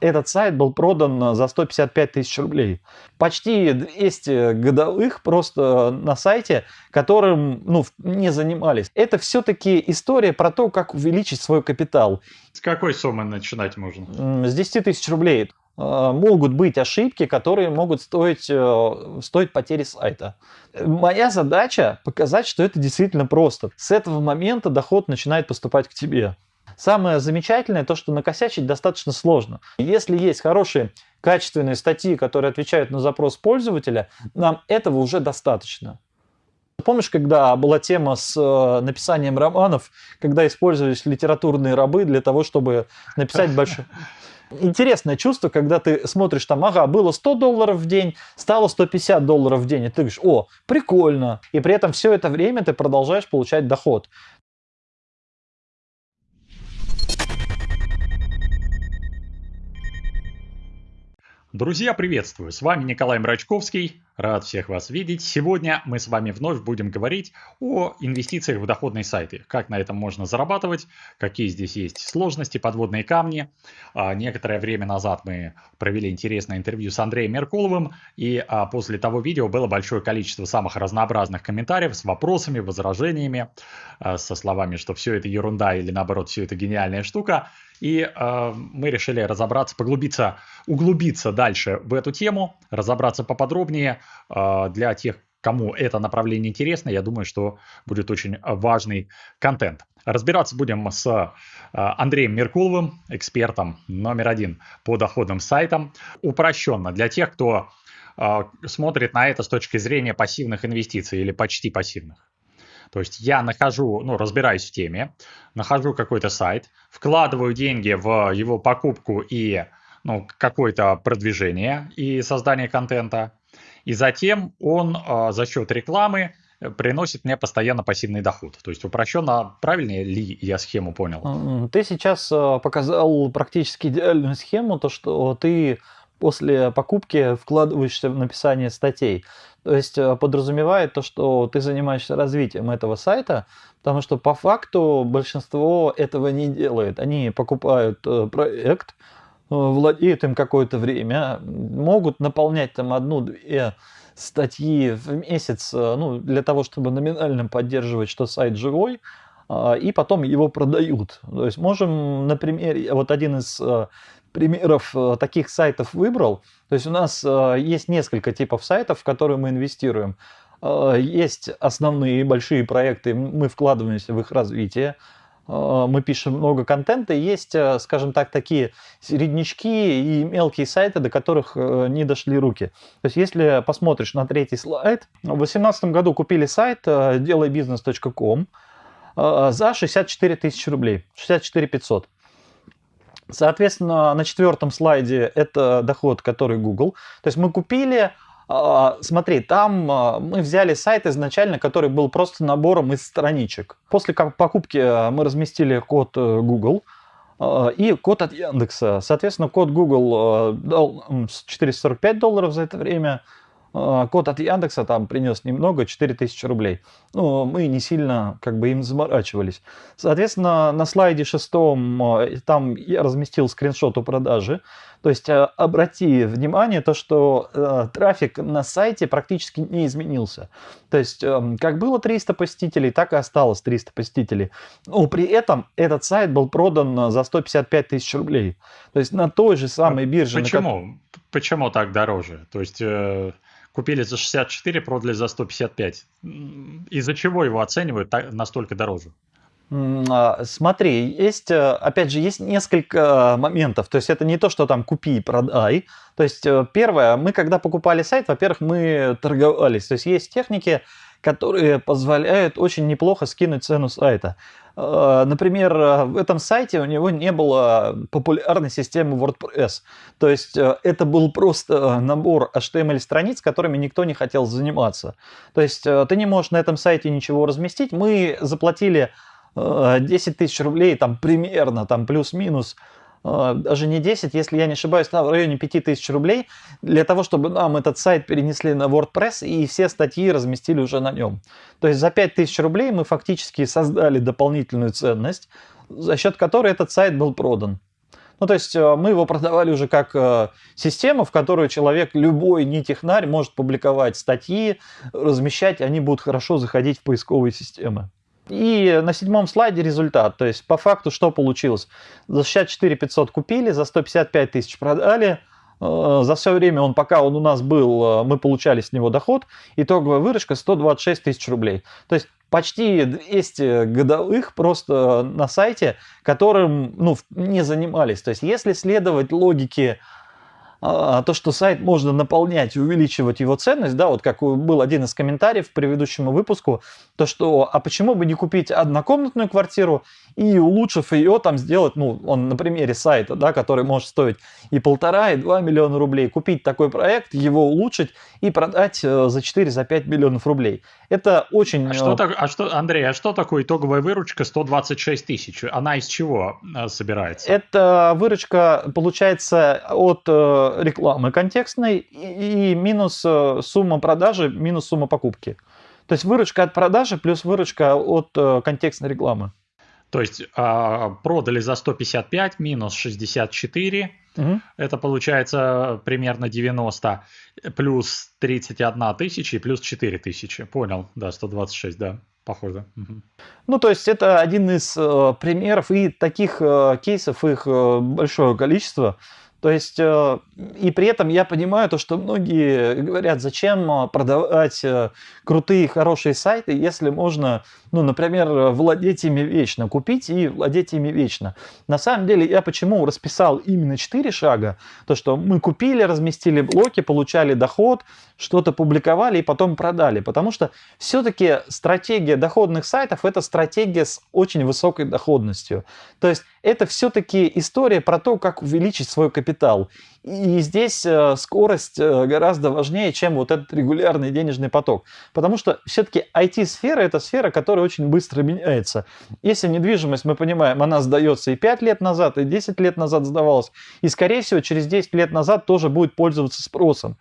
Этот сайт был продан за 155 тысяч рублей. Почти 200 годовых просто на сайте, которым ну, не занимались. Это все-таки история про то, как увеличить свой капитал. С какой суммы начинать можно? С 10 тысяч рублей. Э, могут быть ошибки, которые могут стоить, э, стоить потери сайта. Моя задача показать, что это действительно просто. С этого момента доход начинает поступать к тебе. Самое замечательное то, что накосячить достаточно сложно. Если есть хорошие качественные статьи, которые отвечают на запрос пользователя, нам этого уже достаточно. Помнишь, когда была тема с э, написанием романов, когда использовались литературные рабы для того, чтобы написать большой... Интересное чувство, когда ты смотришь там, ага, было 100 долларов в день, стало 150 долларов в день, и ты говоришь, о, прикольно. И при этом все это время ты продолжаешь получать доход. Друзья, приветствую! С вами Николай Мрачковский. Рад всех вас видеть. Сегодня мы с вами вновь будем говорить о инвестициях в доходные сайты. Как на этом можно зарабатывать, какие здесь есть сложности, подводные камни. А, некоторое время назад мы провели интересное интервью с Андреем Меркуловым. И а, после того видео было большое количество самых разнообразных комментариев с вопросами, возражениями, а, со словами, что все это ерунда или наоборот все это гениальная штука. И э, мы решили разобраться, поглубиться, углубиться дальше в эту тему, разобраться поподробнее э, для тех, кому это направление интересно. Я думаю, что будет очень важный контент. Разбираться будем с э, Андреем Меркуловым, экспертом номер один по доходным сайтам. Упрощенно для тех, кто э, смотрит на это с точки зрения пассивных инвестиций или почти пассивных. То есть я нахожу, ну, разбираюсь в теме, нахожу какой-то сайт, вкладываю деньги в его покупку и ну, какое-то продвижение и создание контента, и затем он э, за счет рекламы приносит мне постоянно пассивный доход. То есть упрощенно, правильно ли я схему понял? Ты сейчас а, показал практически идеальную схему, то что ты после покупки вкладываешься в написание статей. То есть э, подразумевает то, что ты занимаешься развитием этого сайта, потому что по факту большинство этого не делает. Они покупают э, проект, э, владеют им какое-то время, могут наполнять там одну-две статьи в месяц, ну, для того, чтобы номинально поддерживать, что сайт живой, и потом его продают. То есть можем на примере, вот один из примеров э, таких сайтов выбрал. То есть у нас э, есть несколько типов сайтов, в которые мы инвестируем. Э, есть основные большие проекты, мы вкладываемся в их развитие мы пишем много контента, есть, скажем так, такие середнячки и мелкие сайты, до которых не дошли руки. То есть, если посмотришь на третий слайд, в 2018 году купили сайт делайбизнес.ком за 64 тысячи рублей, 64 500. Соответственно, на четвертом слайде это доход, который Google. То есть мы купили, а, смотри, там а, мы взяли сайт изначально, который был просто набором из страничек. После покупки а, мы разместили код э, Google и код от Яндекса. Соответственно, код Google дал 445 долларов за это время, код от Яндекса там принес немного, 4000 рублей. Ну, мы не сильно как бы им заморачивались. Соответственно, на слайде шестом а, там я разместил скриншот о продаже. То есть а, обрати внимание то, что э, трафик на сайте практически не изменился. То есть э, как было 300 посетителей, так и осталось 300 посетителей. Но при этом этот сайт был продан за 155 тысяч рублей. То есть на той же самой бирже. Почему? На... Почему так дороже? То есть... Э купили за 64, продали за 155. Из-за чего его оценивают настолько дороже? А, смотри, есть, э, опять же, есть несколько моментов. То есть это не то, что там купи и продай. То есть э, первое, мы когда покупали сайт, во-первых, мы торговались. То есть есть техники, которые позволяют очень неплохо скинуть цену сайта. Э, например, в этом сайте у него не было популярной системы WordPress. То есть э, это был просто набор HTML-страниц, которыми никто не хотел заниматься. То есть э, ты не можешь на этом сайте ничего разместить. Мы заплатили 10 тысяч рублей, там примерно, там плюс-минус, даже не 10, если я не ошибаюсь, в районе 5000 рублей, для того, чтобы нам этот сайт перенесли на WordPress и все статьи разместили уже на нем. То есть за 5000 рублей мы фактически создали дополнительную ценность, за счет которой этот сайт был продан. Ну, то есть э, мы его продавали уже как э, систему, в которую человек, любой не технарь, может публиковать статьи, размещать, они будут хорошо заходить в поисковые системы. И на седьмом слайде результат. То есть по факту что получилось? За 64 500 купили, за 155 тысяч продали. Э, за все время, он, пока он у нас был, мы получали с него доход. Итоговая выручка 126 тысяч рублей. То есть почти 200 годовых просто на сайте, которым ну, не занимались. То есть если следовать логике а, то, что сайт можно наполнять и увеличивать его ценность, да, вот как был один из комментариев к предыдущему выпуску, то что, а почему бы не купить однокомнатную квартиру и улучшив ее там сделать, ну, он на примере сайта, да, который может стоить и полтора, и два миллиона рублей, купить такой проект, его улучшить и продать э, за 4-5 за миллионов рублей. Это очень... А что, э, так, а что, Андрей, а что такое итоговая выручка 126 тысяч? Она из чего э, собирается? Это выручка получается от рекламы контекстной и, и минус сумма продажи, минус сумма покупки. То есть выручка от продажи плюс выручка от контекстной рекламы. То есть э, продали за 155 минус 64, угу. это получается примерно 90, плюс 31 тысяча и плюс 4 тысячи. Понял, да, 126, да, похоже. Угу. Ну, то есть это один из э, примеров, и таких э, кейсов их э, большое количество. То есть, э, и при этом я понимаю то, что многие говорят, зачем э, продавать э, крутые, хорошие сайты, если можно, ну, например, владеть ими вечно, купить и владеть ими вечно. На самом деле, я почему расписал именно 4 шага, то, что мы купили, разместили блоки, получали доход, что-то публиковали и потом продали. Потому что все-таки стратегия доходных сайтов – это стратегия с очень высокой доходностью. То есть, это все-таки история про то, как увеличить свой капитал. И здесь э, скорость э, гораздо важнее, чем вот этот регулярный денежный поток. Потому что все-таки IT-сфера – это сфера, которая очень быстро меняется. Если недвижимость, мы понимаем, она сдается и 5 лет назад, и 10 лет назад сдавалась, и, скорее всего, через 10 лет назад тоже будет пользоваться спросом.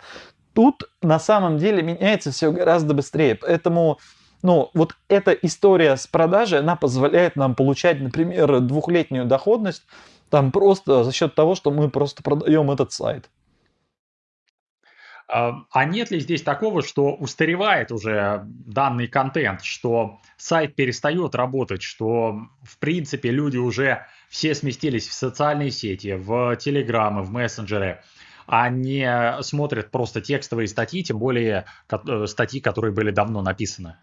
Тут на самом деле меняется все гораздо быстрее. Поэтому ну, вот эта история с продажей, она позволяет нам получать, например, двухлетнюю доходность там просто за счет того, что мы просто продаем этот сайт. А, а нет ли здесь такого, что устаревает уже данный контент, что сайт перестает работать, что в принципе люди уже все сместились в социальные сети, в телеграммы, в мессенджеры, а не смотрят просто текстовые статьи, тем более э, статьи, которые были давно написаны?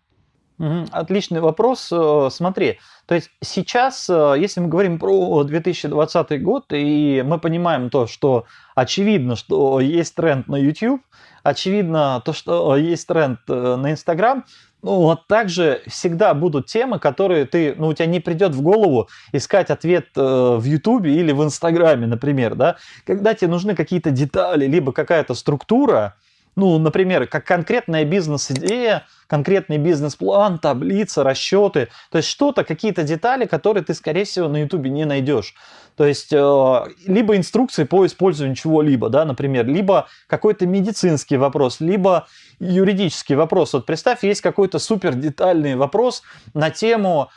Отличный вопрос. Э, смотри, то есть сейчас, э, если мы говорим про 2020 год, и мы понимаем то, что очевидно, что есть тренд на YouTube, очевидно то, что есть тренд э, на Instagram, ну, вот также всегда будут темы, которые ты, ну, у тебя не придет в голову искать ответ в YouTube или в Инстаграме, например, да, когда тебе нужны какие-то детали, либо какая-то структура, ну, например, как конкретная бизнес-идея, конкретный бизнес-план, таблица, расчеты. То есть что-то, какие-то детали, которые ты, скорее всего, на YouTube не найдешь. То есть э, либо инструкции по использованию чего-либо, да, например, либо какой-то медицинский вопрос, либо юридический вопрос. Вот представь, есть какой-то супер детальный вопрос на тему,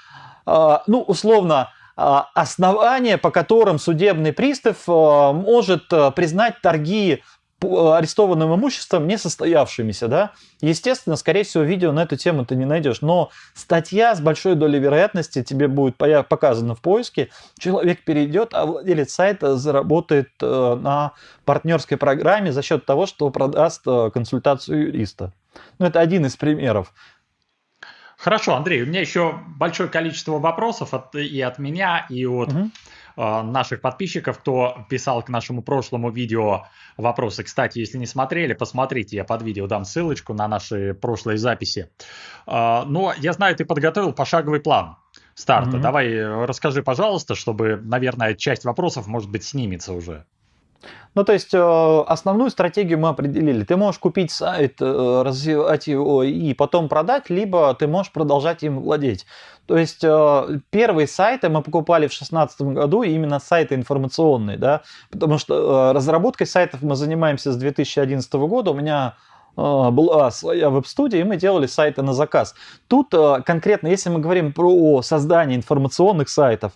э, ну, условно, э, основания, по которым судебный пристав э, может признать торги арестованным имуществом несостоявшимися, да, естественно, скорее всего, видео на эту тему ты не найдешь, но статья с большой долей вероятности тебе будет показана в поиске, человек перейдет, а владелец сайта заработает э, на партнерской программе за счет того, что продаст э, консультацию юриста. Ну, это один из примеров. Хорошо, Андрей, у меня еще большое количество вопросов от, и от меня, и от угу. Э, наших подписчиков, кто писал к нашему прошлому видео вопросы. Кстати, если не смотрели, посмотрите, я под видео дам ссылочку на наши прошлые записи. А, но я знаю, ты подготовил пошаговый план старта. Mm-hmm. Давай расскажи, пожалуйста, чтобы, наверное, часть вопросов, может быть, снимется уже. Ну, то есть э, основную стратегию мы определили. Ты можешь купить сайт, э, развивать его и потом продать, либо ты можешь продолжать им владеть. То есть э, первые сайты мы покупали в 2016 году, именно сайты информационные, да, потому что разработкой сайтов мы занимаемся с 2011 года. У меня была своя веб-студия, и мы делали сайты на заказ. Тут конкретно, если мы говорим про создание информационных сайтов,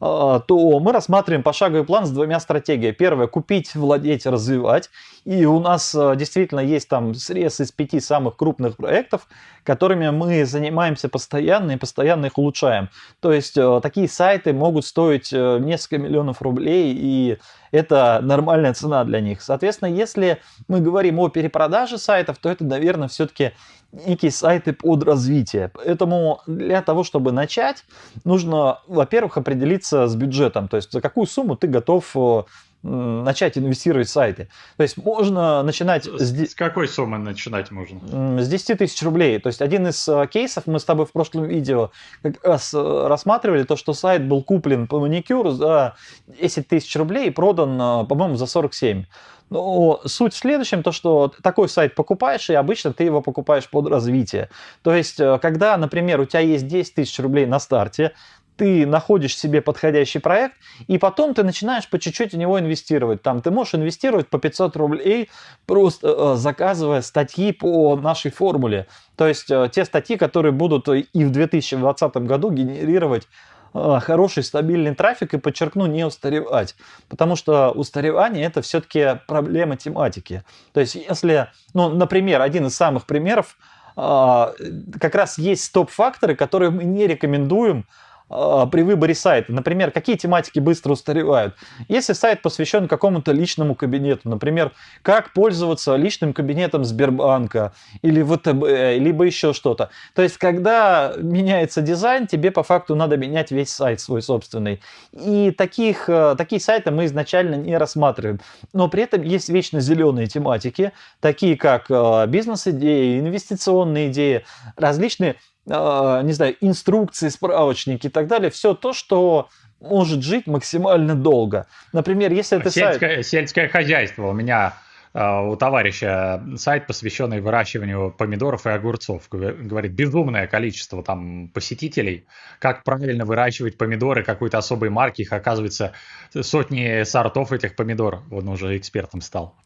то мы рассматриваем пошаговый план с двумя стратегиями. Первое – купить, владеть, развивать. И у нас а, действительно есть там срез из пяти самых крупных проектов, которыми мы занимаемся постоянно и постоянно их улучшаем. То есть а, такие сайты могут стоить несколько миллионов рублей, и это нормальная цена для них. Соответственно, если мы говорим о перепродаже сайтов, то это, наверное, все-таки некие сайты под развитие. Поэтому для того, чтобы начать, нужно, во-первых, определиться с бюджетом, то есть за какую сумму ты готов э, начать инвестировать в сайты. То есть можно начинать... С, с какой суммы начинать можно? С 10 тысяч рублей. То есть один из э, кейсов, мы с тобой в прошлом видео как раз э, рассматривали, то, что сайт был куплен по маникюру за 10 тысяч рублей и продан, по-моему, за 47. Но суть в следующем, то что такой сайт покупаешь, и обычно ты его покупаешь под развитие. То есть, э, когда, например, у тебя есть 10 тысяч рублей на старте, ты находишь себе подходящий проект, и потом ты начинаешь по чуть-чуть в него инвестировать. Там ты можешь инвестировать по 500 рублей, просто э, заказывая статьи по нашей формуле. То есть э, те статьи, которые будут и в 2020 году генерировать а, хороший стабильный трафик и, подчеркну, не устаревать. Потому что устаревание это все-таки проблема тематики. То есть если, ну, например, один из самых примеров, как раз есть стоп-факторы, которые мы не рекомендуем при выборе сайта. Например, какие тематики быстро устаревают. Если сайт посвящен какому-то личному кабинету, например, как пользоваться личным кабинетом Сбербанка или ВТБ, либо еще что-то. То есть, когда меняется дизайн, тебе по факту надо менять весь сайт свой собственный. И таких, э, такие сайты мы изначально не рассматриваем. Но при этом есть вечно зеленые тематики, такие как э, бизнес-идеи, инвестиционные идеи, различные а, не знаю, инструкции, справочники и так далее, все то, что может жить максимально долго. Например, если это сельское, сайт... Сельское хозяйство. У меня а, у товарища сайт, посвященный выращиванию помидоров и огурцов. Говорит, безумное количество там посетителей. Как правильно выращивать помидоры какой-то особой марки. Их, оказывается, сотни сортов этих помидор. Он уже экспертом стал.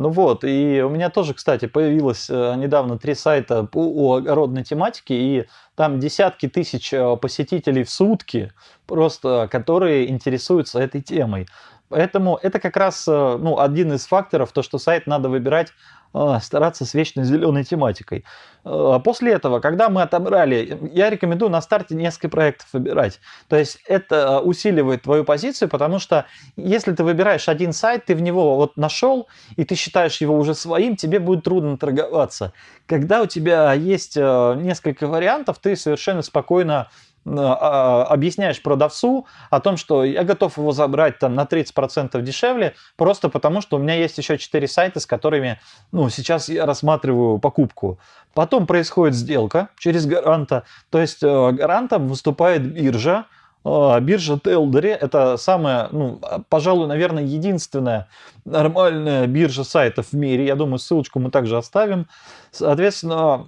Ну вот, и у меня тоже, кстати, появилось э, недавно три сайта по огородной тематике, и там десятки тысяч э, посетителей в сутки, просто которые интересуются этой темой. Поэтому это как раз э, ну, один из факторов, то, что сайт надо выбирать а, стараться с вечно зеленой тематикой. А, после этого, когда мы отобрали, я рекомендую на старте несколько проектов выбирать. То есть это усиливает твою позицию, потому что если ты выбираешь один сайт, ты в него вот нашел, и ты считаешь его уже своим, тебе будет трудно торговаться. Когда у тебя есть э, несколько вариантов, ты совершенно спокойно объясняешь продавцу о том, что я готов его забрать там на 30% дешевле, просто потому что у меня есть еще 4 сайта, с которыми ну, сейчас я рассматриваю покупку. Потом происходит сделка через гаранта, то есть э, гарантом выступает биржа, а, биржа Телдери – это самая, ну, пожалуй, наверное, единственная нормальная биржа сайтов в мире. Я думаю, ссылочку мы также оставим. Соответственно,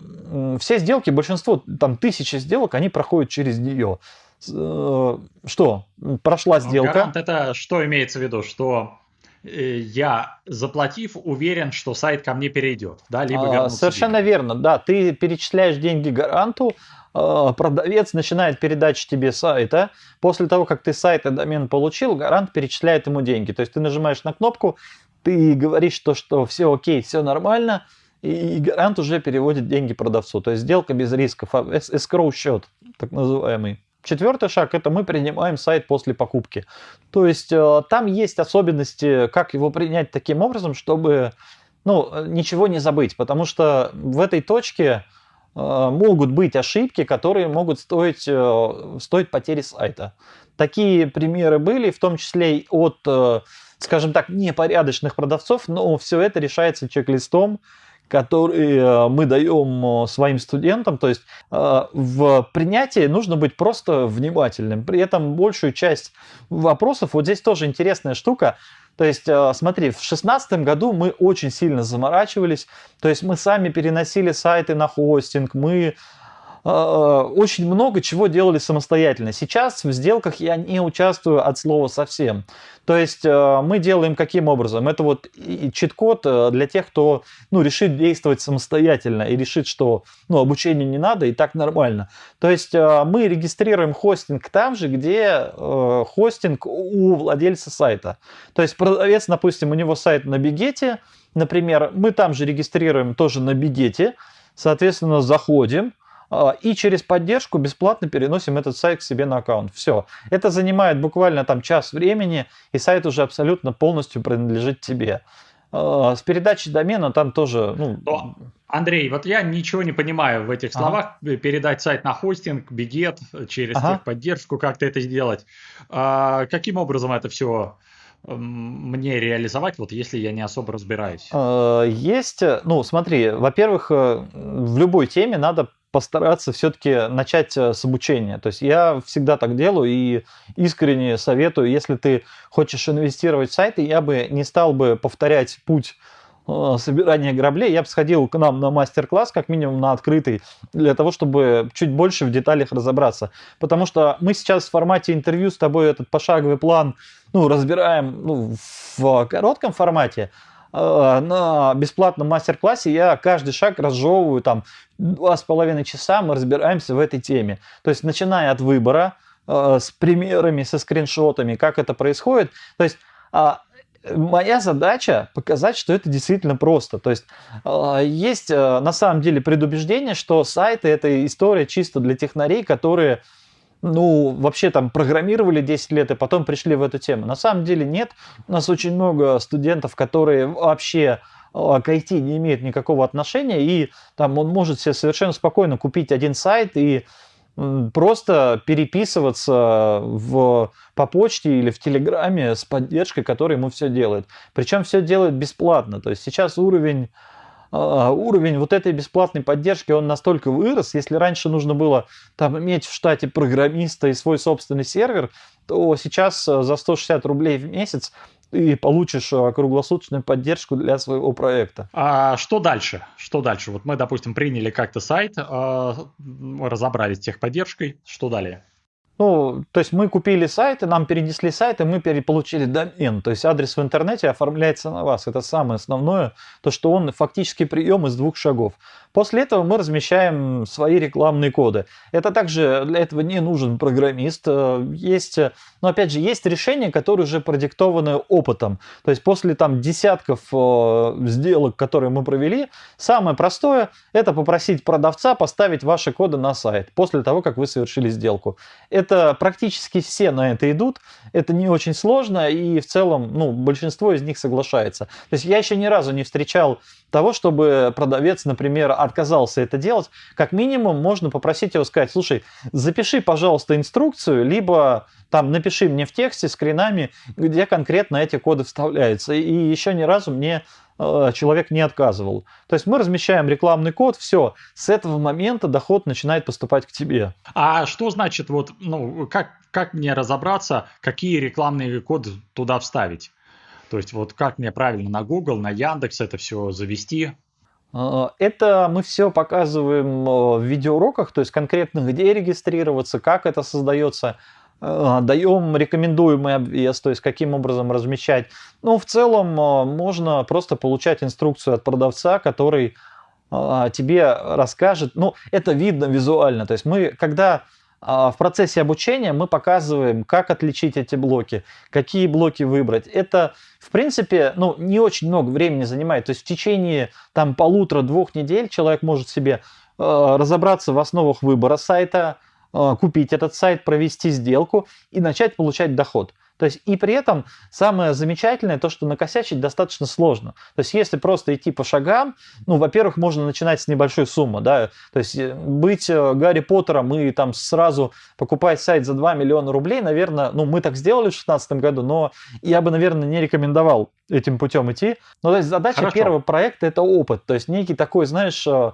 все сделки, большинство, там тысячи сделок, они проходят через нее. Э, что? Прошла ну, сделка. Гарант это что имеется в виду? Что э, я, заплатив, уверен, что сайт ко мне перейдет, да, либо а, Совершенно деньги. верно, да. Ты перечисляешь деньги гаранту, а, продавец начинает передачу тебе сайта. После того, как ты сайт и домен получил, гарант перечисляет ему деньги. То есть ты нажимаешь на кнопку, ты говоришь, то, что все окей, все нормально, и гарант уже переводит деньги продавцу. То есть сделка без рисков, escrow счет, так называемый. Четвертый шаг – это мы принимаем сайт после покупки. То есть э, там есть особенности, как его принять таким образом, чтобы ну, ничего не забыть. Потому что в этой точке Э, могут быть ошибки, которые могут стоить, э, стоить потери сайта. Такие примеры были, в том числе от, скажем так, непорядочных продавцов, но все это решается чек-листом, который мы даем своим студентам. То есть в принятии нужно быть просто внимательным. При этом большую часть вопросов, вот здесь тоже интересная штука, то есть, э, смотри, в 2016 году мы очень сильно заморачивались, то есть мы сами переносили сайты на хостинг, мы очень много чего делали самостоятельно. Сейчас в сделках я не участвую от слова совсем. То есть э, мы делаем каким образом? Это вот чит-код э, для тех, кто ну, решит действовать самостоятельно и решит, что ну, обучение не надо и так нормально. То есть э, мы регистрируем хостинг там же, где хостинг у владельца сайта. То есть продавец, допустим, у него сайт на Бигете, например, мы там же регистрируем тоже на Бигете, соответственно, заходим, а, и через поддержку бесплатно переносим этот сайт к себе на аккаунт. Все. Это занимает буквально там час времени, и сайт уже абсолютно полностью принадлежит тебе. А, с передачей домена там тоже... Ну... Но, Андрей, вот я ничего не понимаю в этих словах. Ага. Передать сайт на хостинг, бигет, через ага. техподдержку, как-то это сделать. А, каким образом это все мне реализовать, вот если я не особо разбираюсь? Есть, ну смотри, во-первых, э, в любой теме надо постараться все-таки начать э, с обучения. То есть я всегда так делаю и искренне советую, если ты хочешь инвестировать в сайты, я бы не стал бы повторять путь э, собирания граблей, я бы сходил к нам на мастер-класс, как минимум на открытый, для того, чтобы чуть больше в деталях разобраться. Потому что мы сейчас в формате интервью с тобой этот пошаговый план ну, разбираем ну, в коротком формате, на бесплатном мастер-классе я каждый шаг разжевываю там два с половиной часа, мы разбираемся в этой теме. То есть начиная от выбора, э, с примерами, со скриншотами, как это происходит. То есть а, моя задача показать, что это действительно просто. То есть э, есть на самом деле предубеждение, что сайты это история чисто для технарей, которые ну, вообще там программировали 10 лет и потом пришли в эту тему. На самом деле нет. У нас очень много студентов, которые вообще а, к IT не имеют никакого отношения, и там он может себе совершенно спокойно купить один сайт и просто переписываться в, по почте или в Телеграме с поддержкой, которая ему все делает. Причем все делает бесплатно. То есть сейчас уровень уровень вот этой бесплатной поддержки, он настолько вырос, если раньше нужно было там иметь в штате программиста и свой собственный сервер, то сейчас э, за 160 рублей в месяц ты получишь э, круглосуточную поддержку для своего проекта. А что дальше? Что дальше? Вот мы, допустим, приняли как-то сайт, а, разобрались с техподдержкой. Что далее? Ну, то есть мы купили сайт, и нам перенесли сайт, и мы переполучили домен. То есть адрес в интернете оформляется на вас. Это самое основное, то что он фактически прием из двух шагов. После этого мы размещаем свои рекламные коды. Это также для этого не нужен программист. Э, есть, но опять же, есть решения, которые уже продиктованы опытом. То есть после там десятков э, сделок, которые мы провели, самое простое это попросить продавца поставить ваши коды на сайт после того, как вы совершили сделку. Это практически все на это идут. Это не очень сложно и в целом ну, большинство из них соглашается. То есть я еще ни разу не встречал того, чтобы продавец, например, отказался это делать, как минимум можно попросить его сказать, слушай, запиши, пожалуйста, инструкцию, либо там напиши мне в тексте скринами, где конкретно эти коды вставляются. И еще ни разу мне человек не отказывал. То есть мы размещаем рекламный код, все, с этого момента доход начинает поступать к тебе. А что значит, вот, ну, как, как мне разобраться, какие рекламные коды туда вставить? То есть вот как мне правильно на Google, на Яндекс это все завести? А, это мы все показываем а, в видеоуроках, то есть конкретно где регистрироваться, как это создается, даем рекомендуемый обвес, то есть каким образом размещать. Ну, в целом можно просто получать инструкцию от продавца, который тебе расскажет. Ну, это видно визуально. То есть мы, когда в процессе обучения мы показываем, как отличить эти блоки, какие блоки выбрать. Это, в принципе, ну, не очень много времени занимает. То есть в течение там полутора-двух недель человек может себе э, разобраться в основах выбора сайта, купить этот сайт, провести сделку и начать получать доход. То есть и при этом самое замечательное то, что накосячить достаточно сложно. То есть если просто идти по шагам, ну, во-первых, можно начинать с небольшой суммы, да, то есть э, быть э, Гарри Поттером и там сразу покупать сайт за 2 миллиона рублей, наверное, ну, мы так сделали в 2016 году, но я бы, наверное, не рекомендовал этим путем идти. Но то есть задача Хорошо. первого проекта это опыт, то есть некий такой, знаешь, э,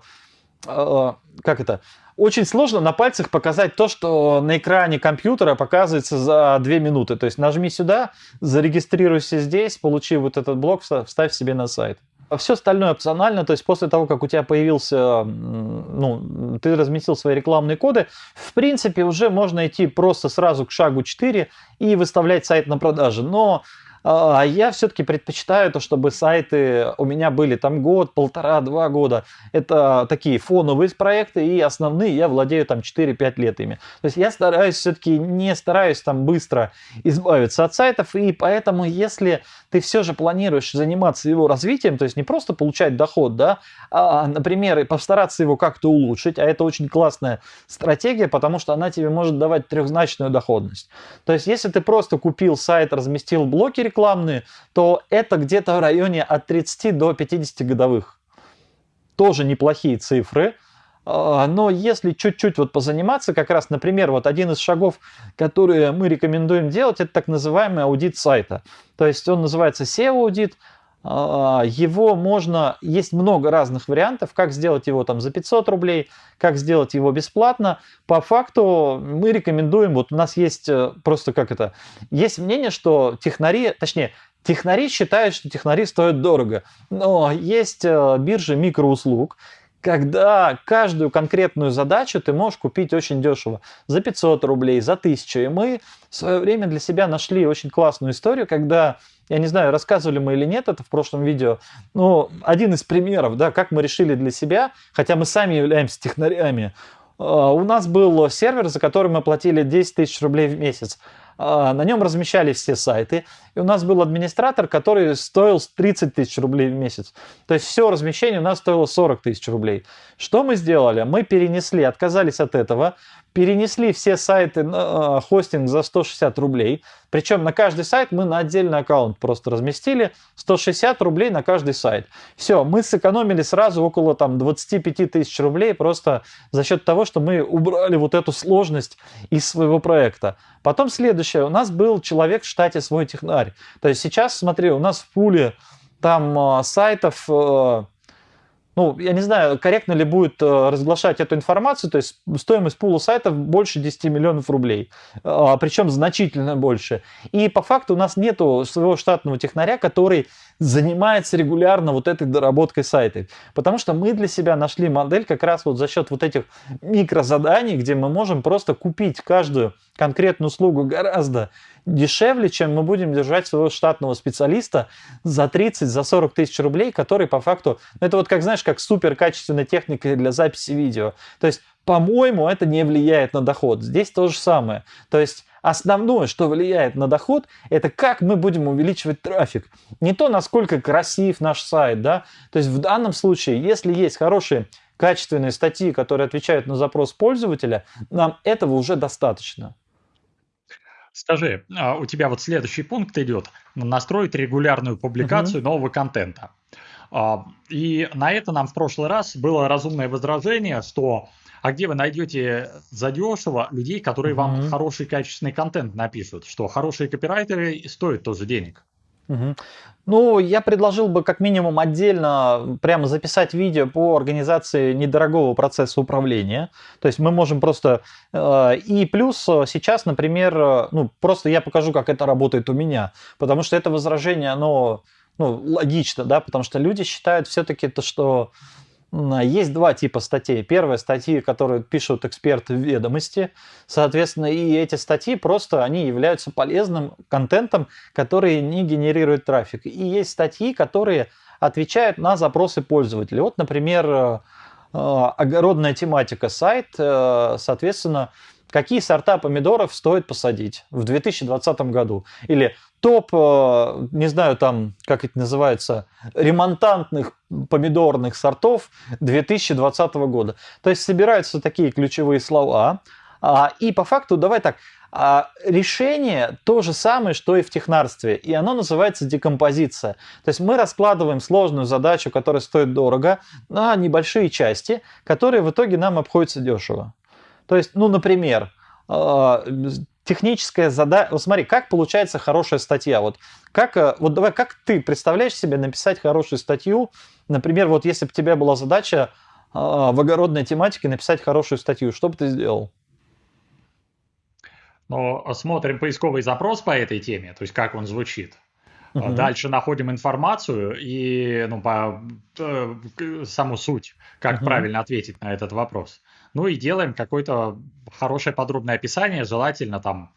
как это, очень сложно на пальцах показать то, что на экране компьютера показывается за 2 минуты. То есть нажми сюда, зарегистрируйся здесь, получи вот этот блок, вставь себе на сайт. А все остальное опционально, то есть после того, как у тебя появился, ну, ты разместил свои рекламные коды, в принципе, уже можно идти просто сразу к шагу 4 и выставлять сайт на продажу. Но а я все-таки предпочитаю то, чтобы сайты у меня были там год, полтора, два года. Это такие фоновые проекты, и основные я владею там 4-5 лет ими. То есть я стараюсь все-таки, не стараюсь там быстро избавиться от сайтов, и поэтому если ты все же планируешь заниматься его развитием, то есть не просто получать доход, да, а, например, постараться его как-то улучшить, а это очень классная стратегия, потому что она тебе может давать трехзначную доходность. То есть если ты просто купил сайт, разместил блоки рекламные, то это где-то в районе от 30 до 50 годовых. Тоже неплохие цифры. А, но если чуть-чуть вот позаниматься, как раз, например, вот один из шагов, которые мы рекомендуем делать, это так называемый аудит сайта. То есть он называется SEO-аудит, его можно, есть много разных вариантов, как сделать его там за 500 рублей, как сделать его бесплатно. По факту мы рекомендуем, вот у нас есть э, просто как это, есть мнение, что технари, точнее, технари считают, что технари стоят дорого, но есть э, биржи микроуслуг, когда каждую конкретную задачу ты можешь купить очень дешево, за 500 рублей, за 1000. И мы в свое время для себя нашли очень классную историю, когда, я не знаю, рассказывали мы или нет это в прошлом видео, но один из примеров, да, как мы решили для себя, хотя мы сами являемся технарями, а, у нас был сервер, за который мы платили 10 тысяч рублей в месяц. А, на нем размещались все сайты. И у нас был администратор, который стоил 30 тысяч рублей в месяц. То есть все размещение у нас стоило 40 тысяч рублей. Что мы сделали? Мы перенесли, отказались от этого, перенесли все сайты на хостинг за 160 рублей. Причем на каждый сайт мы на отдельный аккаунт просто разместили 160 рублей на каждый сайт. Все, мы сэкономили сразу около там 25 тысяч рублей просто за счет того, что мы убрали вот эту сложность из своего проекта. Потом следующее. У нас был человек в штате свой технарь. То есть сейчас, смотри, у нас в пуле там э, сайтов... Э, ну, я не знаю, корректно ли будет э, разглашать эту информацию, то есть стоимость пула сайтов больше 10 миллионов рублей, причем значительно больше. И по факту у нас нету своего штатного технаря, который занимается регулярно вот этой доработкой сайта. Потому что мы для себя нашли модель как раз вот за счет вот этих микрозаданий, где мы можем просто купить каждую конкретную услугу гораздо дешевле, чем мы будем держать своего штатного специалиста за 30, за 40 тысяч рублей, который по факту, ну это вот как знаешь, как супер качественная техника для записи видео. То есть, по-моему, это не влияет на доход. Здесь то же самое. То есть, Основное, что влияет на доход, это как мы будем увеличивать трафик. Не то, насколько красив наш сайт, да. То есть в данном случае, если есть хорошие качественные статьи, которые отвечают на запрос пользователя, нам этого уже достаточно. Скажи, а у тебя вот следующий пункт идет настроить регулярную публикацию угу. нового контента. А, и на это нам в прошлый раз было разумное возражение, что а где вы найдете задешево людей, которые mm-hmm. вам хороший качественный контент напишут, что хорошие копирайтеры стоят тоже денег. Угу. Ну, я предложил бы как минимум отдельно прямо записать видео по организации недорогого процесса управления. То есть мы можем просто... Э, и плюс сейчас, например, э, ну, просто я покажу, как это работает у меня. Потому что это возражение, оно ну, логично, да, потому что люди считают все-таки то, что есть два типа статей. Первая статьи, которые пишут эксперты ведомости. Соответственно, и эти статьи просто они являются полезным контентом, который не генерирует трафик. И есть статьи, которые отвечают на запросы пользователей. Вот, например, э, огородная тематика сайт, э, соответственно, какие сорта помидоров стоит посадить в 2020 году. Или топ, э, не знаю там, как это называется, ремонтантных помидорных сортов 2020 года. То есть собираются такие ключевые слова. А, и по факту, давай так, а решение то же самое, что и в технарстве, и оно называется декомпозиция. То есть мы раскладываем сложную задачу, которая стоит дорого, на небольшие части, которые в итоге нам обходятся дешево. То есть, ну, например, а, техническая задача. Вот смотри, как получается хорошая статья. Вот как, э, вот давай, как ты представляешь себе написать хорошую статью? Например, вот если бы у тебя была задача а, в огородной тематике написать хорошую статью, что бы ты сделал? Ну, смотрим поисковый запрос по этой теме, то есть как он звучит. Угу. Дальше находим информацию и ну, по, э, саму суть, как угу. правильно ответить на этот вопрос. Ну и делаем какое-то хорошее подробное описание, желательно там,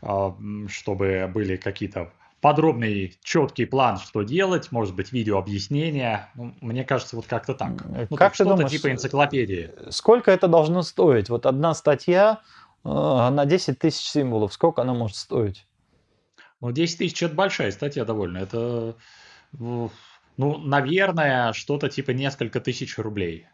а, чтобы были какие-то подробный, четкий план, что делать, может быть, видео объяснения. Ну, мне кажется, вот как-то так. Ну, как что-то думаешь, типа энциклопедии. Сколько это должно стоить? Вот одна статья э, на 10 тысяч символов, сколько она может стоить? Ну, 10 тысяч – это большая статья довольно. Это, ну, наверное, что-то типа несколько тысяч рублей.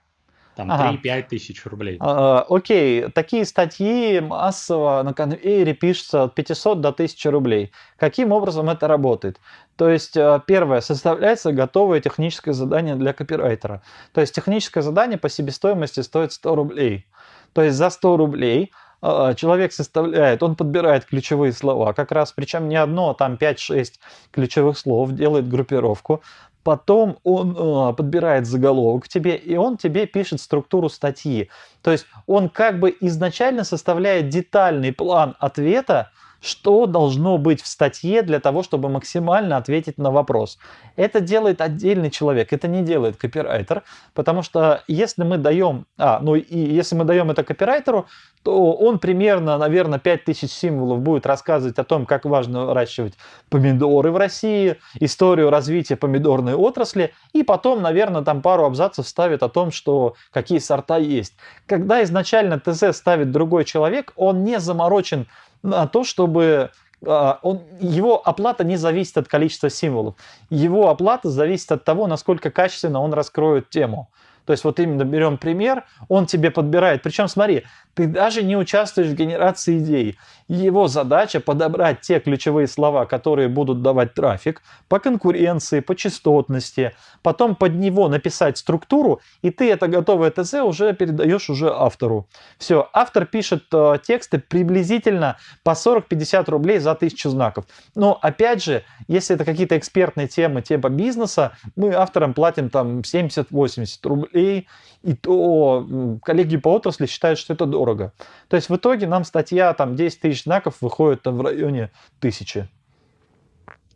Там ага. 3-5 тысяч рублей. А, окей, такие статьи массово на конвейере пишутся от 500 до 1000 рублей. Каким образом это работает? То есть, э, первое, составляется готовое техническое задание для копирайтера. То есть, техническое задание по себестоимости стоит 100 рублей. То есть, за 100 рублей а, человек составляет, он подбирает ключевые слова, как раз, причем не одно, а там 5-6 ключевых слов, делает группировку, потом он э, подбирает заголовок тебе, и он тебе пишет структуру статьи. То есть он как бы изначально составляет детальный план ответа, что должно быть в статье для того, чтобы максимально ответить на вопрос. Это делает отдельный человек, это не делает копирайтер, потому что если мы даем, а, ну и если мы даем это копирайтеру, то он примерно, наверное, 5000 символов будет рассказывать о том, как важно выращивать помидоры в России, историю развития помидорной отрасли, и потом, наверное, там пару абзацев ставит о том, что какие сорта есть. Когда изначально ТЗ ставит другой человек, он не заморочен на то, чтобы а, он, его оплата не зависит от количества символов. Его оплата зависит от того, насколько качественно он раскроет тему. То есть вот именно берем пример, он тебе подбирает. Причем смотри, ты даже не участвуешь в генерации идей. Его задача подобрать те ключевые слова, которые будут давать трафик по конкуренции, по частотности, потом под него написать структуру, и ты это готовое ТЗ уже передаешь уже автору. Все, автор пишет э, тексты приблизительно по 40-50 рублей за тысячу знаков. Но опять же, если это какие-то экспертные темы типа бизнеса, мы авторам платим там 70-80 рублей, и то коллеги по отрасли считают, что это дорого. То есть в итоге нам статья там 10 тысяч знаков выходит там, в районе тысячи.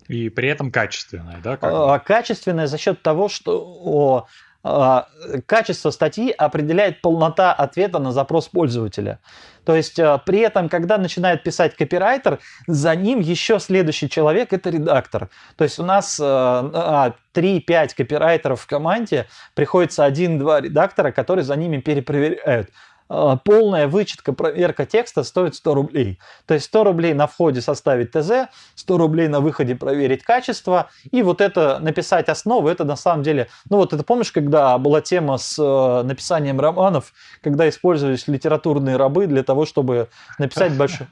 И при этом качественная, да? Как а, качественная за счет того, что а, качество статьи определяет полнота ответа на запрос пользователя. То есть а, при этом, когда начинает писать копирайтер, за ним еще следующий человек – это редактор. То есть у нас 3-5 а, копирайтеров в команде, приходится 1-2 редактора, которые за ними перепроверяют. А, полная вычетка, проверка текста стоит 100 рублей. То есть 100 рублей на входе составить ТЗ, 100 рублей на выходе проверить качество, и вот это написать основу, это на самом деле, ну вот это помнишь, когда была тема с э, написанием романов, когда использовались литературные рабы для того, чтобы написать большой...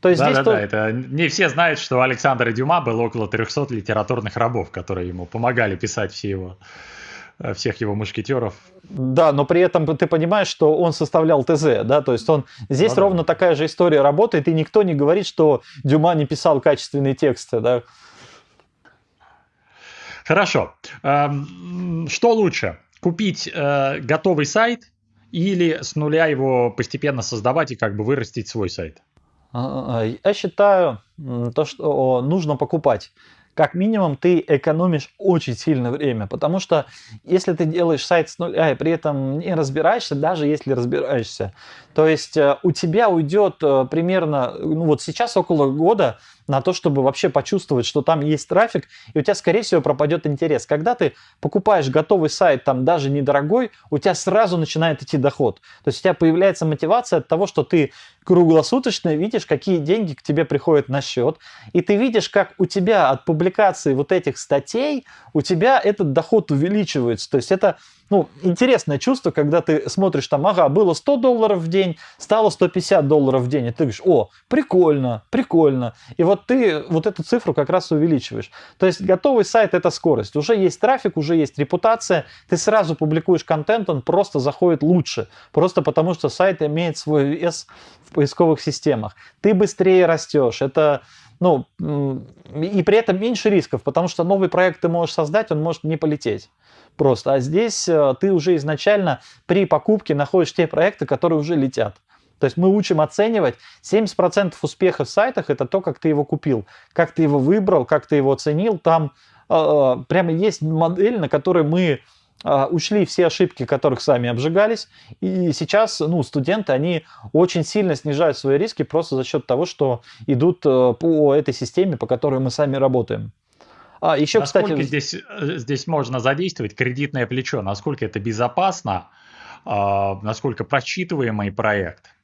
То есть да, здесь да, то... да, это не все знают, что у Александра Дюма было около 300 литературных рабов, которые ему помогали писать все его Э, всех его мушкетеров. Да, но при этом ты понимаешь, что он составлял ТЗ, да, то есть он здесь ну, ровно да. такая же история работает, и никто не говорит, что Дюма не писал качественные тексты, да. Хорошо. Эм, что лучше? Купить э, готовый сайт или с нуля его постепенно создавать и как бы вырастить свой сайт? А, а, я считаю, то, что нужно покупать как минимум ты экономишь очень сильно время, потому что если ты делаешь сайт с нуля и при этом не разбираешься, даже если разбираешься, то есть э, у тебя уйдет э, примерно, ну вот сейчас около года на то, чтобы вообще почувствовать, что там есть трафик, и у тебя, скорее всего, пропадет интерес. Когда ты покупаешь готовый сайт, там даже недорогой, у тебя сразу начинает идти доход. То есть у тебя появляется мотивация от того, что ты круглосуточно видишь, какие деньги к тебе приходят на счет, и ты видишь, как у тебя от публикации вот этих статей, у тебя этот доход увеличивается. То есть это ну, интересное чувство, когда ты смотришь там, ага, было 100 долларов в день, стало 150 долларов в день, и ты говоришь, о, прикольно, прикольно. И вот ты вот эту цифру как раз увеличиваешь. То есть готовый сайт – это скорость. Уже есть трафик, уже есть репутация, ты сразу публикуешь контент, он просто заходит лучше. Просто потому, что сайт имеет свой вес в поисковых системах. Ты быстрее растешь. Это ну, и при этом меньше рисков, потому что новый проект ты можешь создать, он может не полететь просто. А здесь э, ты уже изначально при покупке находишь те проекты, которые уже летят. То есть мы учим оценивать 70% успеха в сайтах это то, как ты его купил, как ты его выбрал, как ты его оценил. Там э, прямо есть модель, на которой мы э, учли все ошибки, которых сами обжигались. И сейчас ну, студенты, они очень сильно снижают свои риски просто за счет того, что идут э, по этой системе, по которой мы сами работаем. А, еще, насколько кстати... здесь, э, здесь можно задействовать кредитное плечо? Насколько это безопасно? А, насколько просчитываемый проект?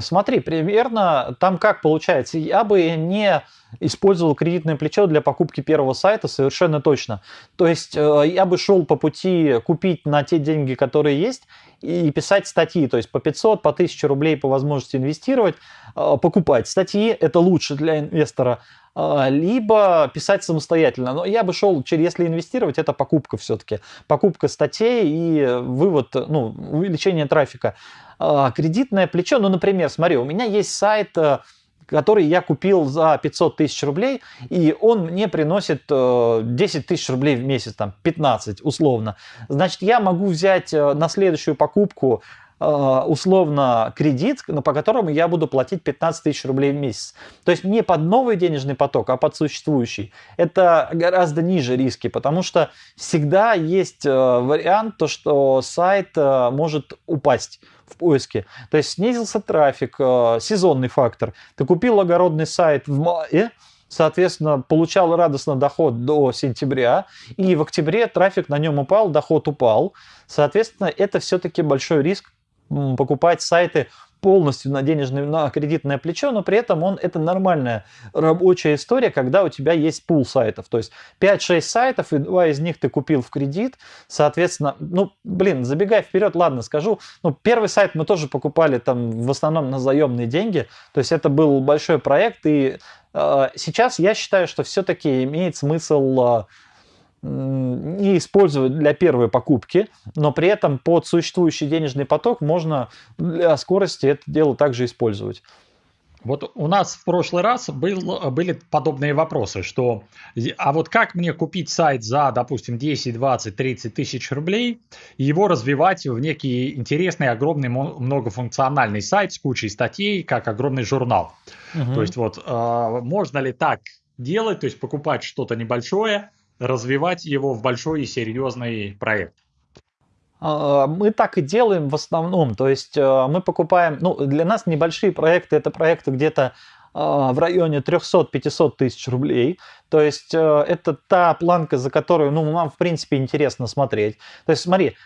Смотри, примерно там как получается. Я бы не использовал кредитное плечо для покупки первого сайта совершенно точно. То есть э, я бы шел по пути купить на те деньги, которые есть, и писать статьи, то есть по 500, по 1000 рублей по возможности инвестировать, э, покупать статьи, это лучше для инвестора, э, либо писать самостоятельно. Но я бы шел, если инвестировать, это покупка все-таки. Покупка статей и вывод, ну, увеличение трафика. А, кредитное плечо, ну, например, смотри, у меня есть сайт, э, который я купил за 500 тысяч рублей, и он мне приносит 10 э, тысяч рублей в месяц, там 15 условно. Значит, я могу взять э, на следующую покупку условно кредит, по которому я буду платить 15 тысяч рублей в месяц. То есть не под новый денежный поток, а под существующий. Это гораздо ниже риски, потому что всегда есть вариант, то, что сайт может упасть в поиске. То есть снизился трафик, э, сезонный фактор. Ты купил огородный сайт в мае, соответственно, получал радостно доход до сентября, и в октябре трафик на нем упал, доход упал. Соответственно, это все-таки большой риск покупать сайты полностью на денежное, на кредитное плечо, но при этом он, это нормальная рабочая история, когда у тебя есть пул сайтов. То есть 5-6 сайтов, и два из них ты купил в кредит, соответственно, ну, блин, забегая вперед, ладно, скажу, ну, первый сайт мы тоже покупали там в основном на заемные деньги, то есть это был большой проект, и э, сейчас я считаю, что все-таки имеет смысл э, не использовать для первой покупки, но при этом под существующий денежный поток можно для скорости это дело также использовать. Вот у нас в прошлый раз был, были подобные вопросы, что а вот как мне купить сайт за, допустим, 10, 20, 30 тысяч рублей и его развивать в некий интересный, огромный, многофункциональный сайт с кучей статей, как огромный журнал. Угу. То есть вот э, можно ли так делать, то есть покупать что-то небольшое, развивать его в большой и серьезный проект? А, мы так и делаем в основном. То есть э, мы покупаем, ну, для нас небольшие проекты, это проекты где-то а, в районе 300-500 тысяч рублей. То есть это та планка, за которую ну, нам, в принципе, интересно смотреть. То есть смотри,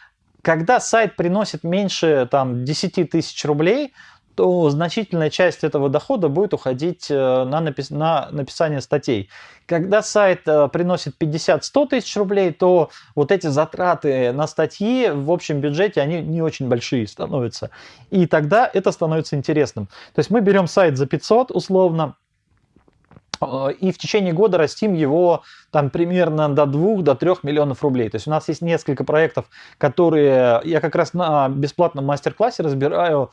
когда сайт приносит меньше там, 10 тысяч рублей, то значительная часть этого дохода будет уходить э, на, напис на написание статей. Когда сайт э, приносит 50-100 тысяч рублей, то вот эти затраты на статьи в общем бюджете, они не очень большие становятся. И тогда это становится интересным. То есть мы берем сайт за 500 условно, э, и в течение года растим его там примерно до 2 до 3 миллионов рублей. То есть у нас есть несколько проектов, которые я как раз на бесплатном мастер-классе разбираю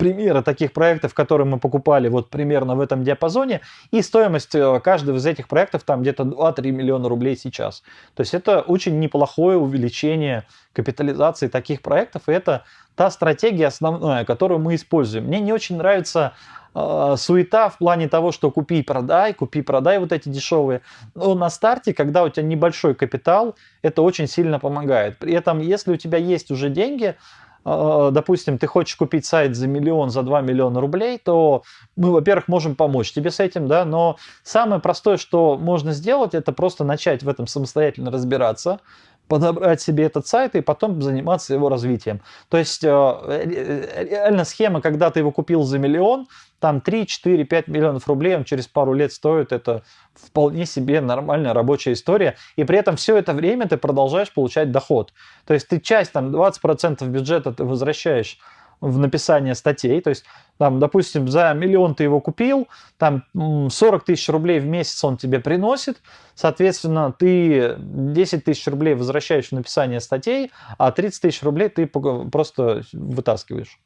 примеры таких проектов, которые мы покупали вот примерно в этом диапазоне, и стоимость э, каждого из этих проектов там где-то 2-3 миллиона рублей сейчас. То есть это очень неплохое увеличение капитализации таких проектов, и это та стратегия основная, которую мы используем. Мне не очень нравится э, суета в плане того, что купи продай, купи продай вот эти дешевые. Но на старте, когда у тебя небольшой капитал, это очень сильно помогает. При этом, если у тебя есть уже деньги, допустим, ты хочешь купить сайт за миллион, за 2 миллиона рублей, то мы, во-первых, можем помочь тебе с этим, да, но самое простое, что можно сделать, это просто начать в этом самостоятельно разбираться, подобрать себе этот сайт и потом заниматься его развитием. То есть э, реально схема, когда ты его купил за миллион, там 3, 4, 5 миллионов рублей он через пару лет стоит, это вполне себе нормальная рабочая история, и при этом все это время ты продолжаешь получать доход. То есть ты часть, там 20% бюджета ты возвращаешь в написание статей. То есть, там, допустим, за миллион ты его купил, там 40 тысяч рублей в месяц он тебе приносит, соответственно, ты 10 тысяч рублей возвращаешь в написание статей, а 30 тысяч рублей ты просто вытаскиваешь.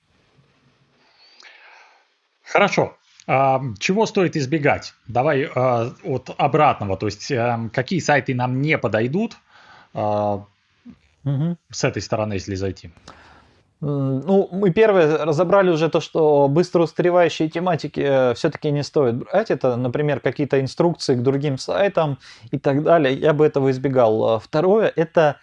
Хорошо. А, чего стоит избегать? Давай а, от обратного, то есть а, какие сайты нам не подойдут угу. с этой стороны, если зайти. Ну, мы первое разобрали уже то, что быстро устаревающие тематики э, все-таки не стоит брать. Это, например, какие-то инструкции к другим сайтам и так далее. Я бы этого избегал. А второе – это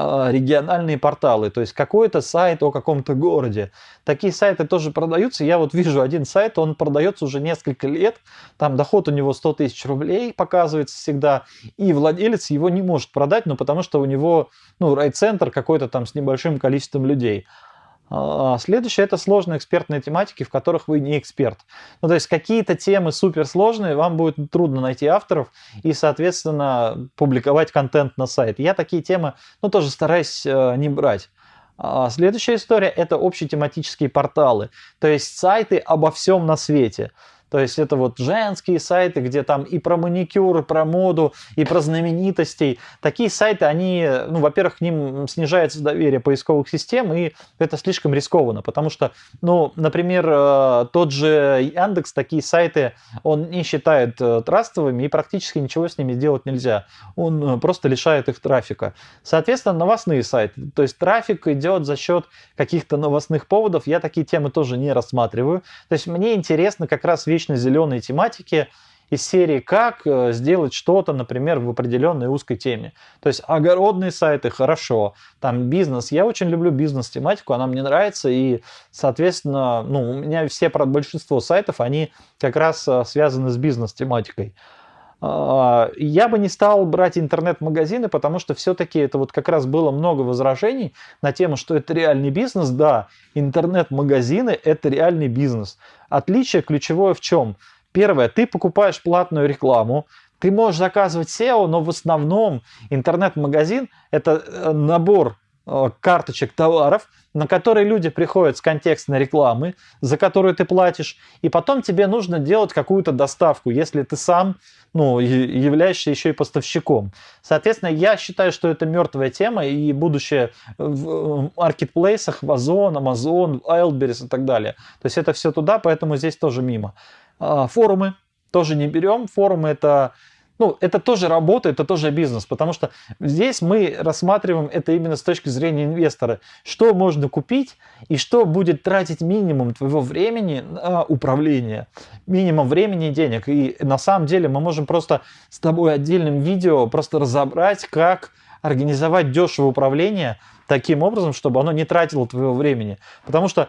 а, региональные порталы, то есть какой-то сайт о каком-то городе. Такие сайты тоже продаются. Я вот вижу один сайт, он продается уже несколько лет, там доход у него 100 тысяч рублей показывается всегда, и владелец его не может продать, ну потому что у него ну, райцентр какой-то там с небольшим количеством людей. А, следующее это сложные экспертные тематики, в которых вы не эксперт. Ну, то есть какие-то темы суперсложные, вам будет трудно найти авторов и, соответственно, публиковать контент на сайт. Я такие темы, ну, тоже стараюсь э, не брать. А следующая история это общетематические порталы, то есть сайты обо всем на свете. То есть это вот женские сайты, где там и про маникюр, и про моду, и про знаменитостей. Такие сайты, они, ну, во-первых, к ним снижается доверие поисковых систем, и это слишком рискованно, потому что, ну, например, э, тот же Яндекс, такие сайты, он не считает э, трастовыми, и практически ничего с ними сделать нельзя. Он э, просто лишает их трафика. Соответственно, новостные сайты. То есть трафик идет за счет каких-то новостных поводов. Я такие темы тоже не рассматриваю. То есть мне интересно как раз вещь вечно зеленой тематики из серии «Как э, сделать что-то, например, в определенной узкой теме». То есть огородные сайты – хорошо, там бизнес. Я очень люблю бизнес-тематику, она мне нравится, и, соответственно, ну, у меня все, большинство сайтов, они как раз э, связаны с бизнес-тематикой. А, я бы не стал брать интернет-магазины, потому что все-таки это вот как раз было много возражений на тему, что это реальный бизнес. Да, интернет-магазины – это реальный бизнес. Отличие ключевое в чем? Первое, ты покупаешь платную рекламу, ты можешь заказывать SEO, но в основном интернет-магазин – это э, набор карточек товаров, на которые люди приходят с контекстной рекламы, за которую ты платишь, и потом тебе нужно делать какую-то доставку, если ты сам ну, являешься еще и поставщиком. Соответственно, я считаю, что это мертвая тема, и будущее в маркетплейсах, в Озон, Amazon, Wildberries и так далее. То есть это все туда, поэтому здесь тоже мимо. А, форумы тоже не берем. Форумы это ну, это тоже работа, это тоже бизнес, потому что здесь мы рассматриваем это именно с точки зрения инвестора. Что можно купить и что будет тратить минимум твоего времени на управление, минимум времени и денег. И на самом деле мы можем просто с тобой отдельным видео просто разобрать, как организовать дешевое управление таким образом, чтобы оно не тратило твоего времени. Потому что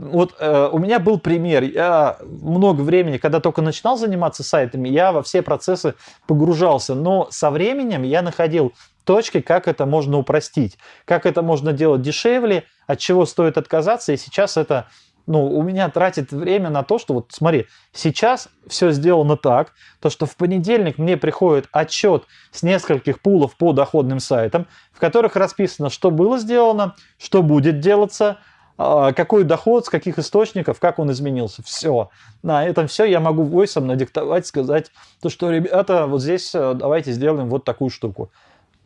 вот э, у меня был пример. Я много времени, когда только начинал заниматься сайтами, я во все процессы погружался. Но со временем я находил точки, как это можно упростить, как это можно делать дешевле, от чего стоит отказаться. И сейчас это ну, у меня тратит время на то, что вот смотри, сейчас все сделано так, то что в понедельник мне приходит отчет с нескольких пулов по доходным сайтам, в которых расписано, что было сделано, что будет делаться, какой доход, с каких источников, как он изменился. Все. На этом все я могу войсом надиктовать, сказать, то, что, ребята, вот здесь э, давайте сделаем вот такую штуку.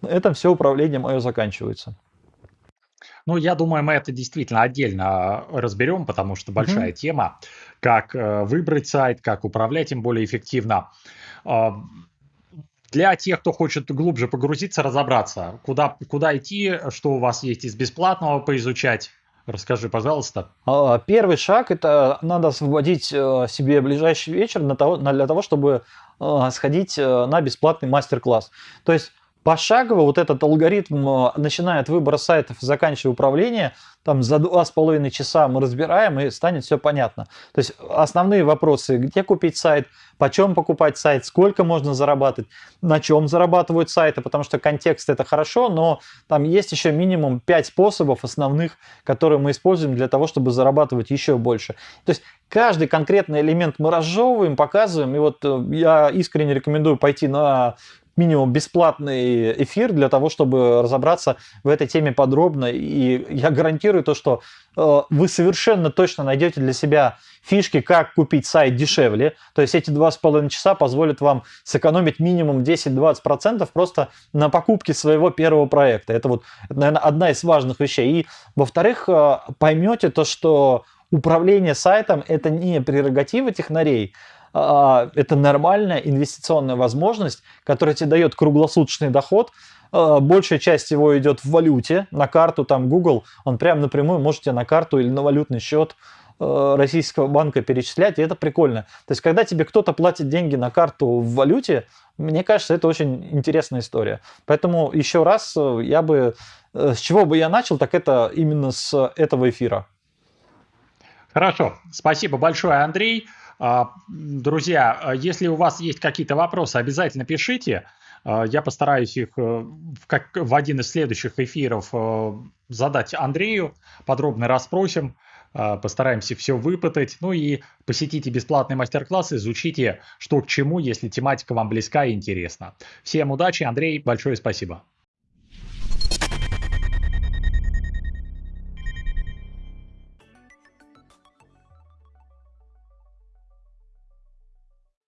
Это все управление мое заканчивается. Ну, я думаю, мы это действительно отдельно разберем, потому что большая mm-hmm. тема, как э, выбрать сайт, как управлять им более эффективно. А, для тех, кто хочет глубже погрузиться, разобраться, куда, куда идти, что у вас есть из бесплатного поизучать, Расскажи, пожалуйста. А, первый шаг – это надо освободить э, себе ближайший вечер для того, чтобы э, сходить э, на бесплатный мастер-класс. То есть пошагово вот этот алгоритм, начиная от выбора сайтов и заканчивая управление, там за два с половиной часа мы разбираем и станет все понятно. То есть основные вопросы, где купить сайт, почем покупать сайт, сколько можно зарабатывать, на чем зарабатывают сайты, потому что контекст это хорошо, но там есть еще минимум 5 способов основных, которые мы используем для того, чтобы зарабатывать еще больше. То есть каждый конкретный элемент мы разжевываем, показываем, и вот э, я искренне рекомендую пойти на минимум бесплатный эфир для того, чтобы разобраться в этой теме подробно. И я гарантирую то, что э, вы совершенно точно найдете для себя фишки, как купить сайт дешевле. То есть эти два с половиной часа позволят вам сэкономить минимум 10-20% просто на покупке своего первого проекта. Это вот, наверное, одна из важных вещей. И, во-вторых, э, поймете то, что управление сайтом – это не прерогатива технарей, это нормальная инвестиционная возможность, которая тебе дает круглосуточный доход, а, большая часть его идет в валюте, на карту, там Google, он прям напрямую можете на карту или на валютный счет Э, российского банка перечислять, и это прикольно. То есть, когда тебе кто-то платит деньги на карту в валюте, мне кажется, это очень интересная история. Поэтому еще раз э, я бы, э, с чего бы я начал, так это именно с этого эфира. Хорошо, спасибо большое, Андрей. А, друзья, если у вас есть какие-то вопросы, обязательно пишите. Я постараюсь их как в один из следующих эфиров задать Андрею, подробно расспросим. А, постараемся все выпытать. Ну и посетите бесплатный мастер-класс, изучите, что к чему, если тематика вам близка и интересна. Всем удачи, Андрей, большое спасибо.